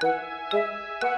Música